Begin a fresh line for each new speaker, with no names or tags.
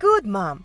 Good, Mom.